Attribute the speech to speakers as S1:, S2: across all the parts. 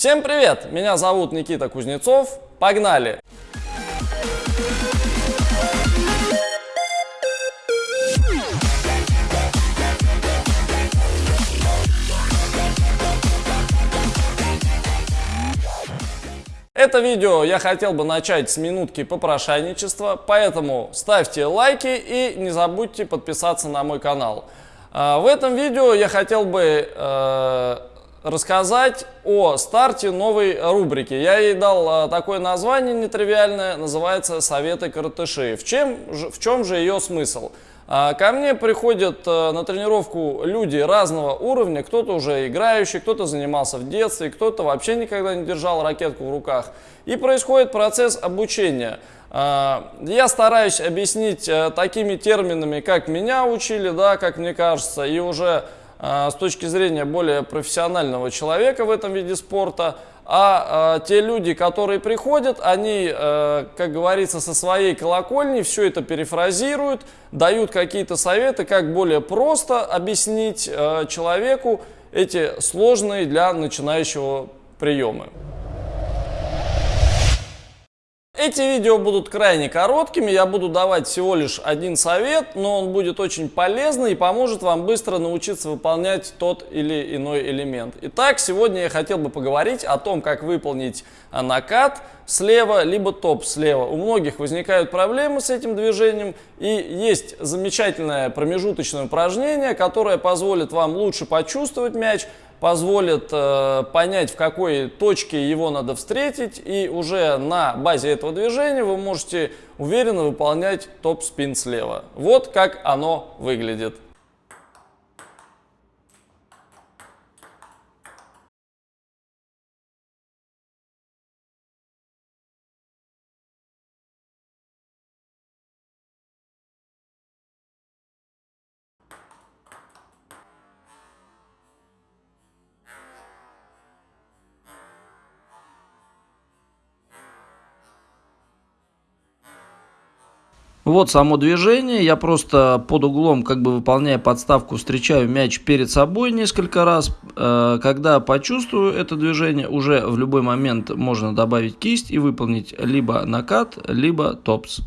S1: Всем привет! Меня зовут Никита Кузнецов. Погнали! Это видео я хотел бы начать с минутки попрошайничества, поэтому ставьте лайки и не забудьте подписаться на мой канал. А, в этом видео я хотел бы э, рассказать о старте новой рубрики. Я ей дал э, такое название нетривиальное, называется «Советы коротыши». В чем, в чем же ее смысл? А, ко мне приходят э, на тренировку люди разного уровня, кто-то уже играющий, кто-то занимался в детстве, кто-то вообще никогда не держал ракетку в руках. И происходит процесс обучения. А, я стараюсь объяснить такими терминами, как меня учили, да, как мне кажется, и уже с точки зрения более профессионального человека в этом виде спорта – а, а те люди, которые приходят, они, э, как говорится, со своей колокольни все это перефразируют, дают какие-то советы, как более просто объяснить э, человеку эти сложные для начинающего приемы. Эти видео будут крайне короткими, я буду давать всего лишь один совет, но он будет очень полезный и поможет вам быстро научиться выполнять тот или иной элемент. Итак, сегодня я хотел бы поговорить о том, как выполнить накат слева, либо топ слева. У многих возникают проблемы с этим движением и есть замечательное промежуточное упражнение, которое позволит вам лучше почувствовать мяч, позволит э, понять, в какой точке его надо встретить, и уже на базе этого движения вы можете уверенно выполнять топ-спин слева. Вот как оно выглядит.
S2: Вот само движение, я просто под углом, как бы выполняя подставку, встречаю мяч перед собой несколько раз. Э, когда почувствую это движение, уже в любой момент можно добавить кисть и выполнить либо накат, либо топс.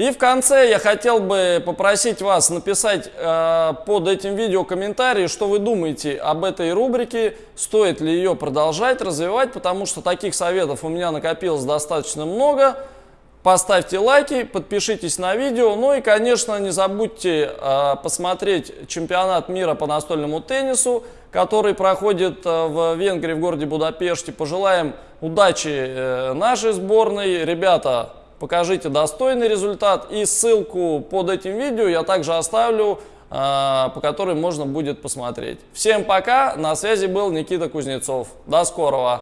S1: И в конце я хотел бы попросить вас написать э, под этим видео комментарии, что вы думаете об этой рубрике, стоит ли ее продолжать, развивать, потому что таких советов у меня накопилось достаточно много. Поставьте лайки, подпишитесь на видео, ну и, конечно, не забудьте э, посмотреть чемпионат мира по настольному теннису, который проходит э, в Венгрии, в городе Будапеште. Пожелаем удачи э, нашей сборной. Ребята, покажите достойный результат. И ссылку под этим видео я также оставлю, а, по которой можно будет посмотреть. Всем пока, на связи был Никита Кузнецов. До скорого!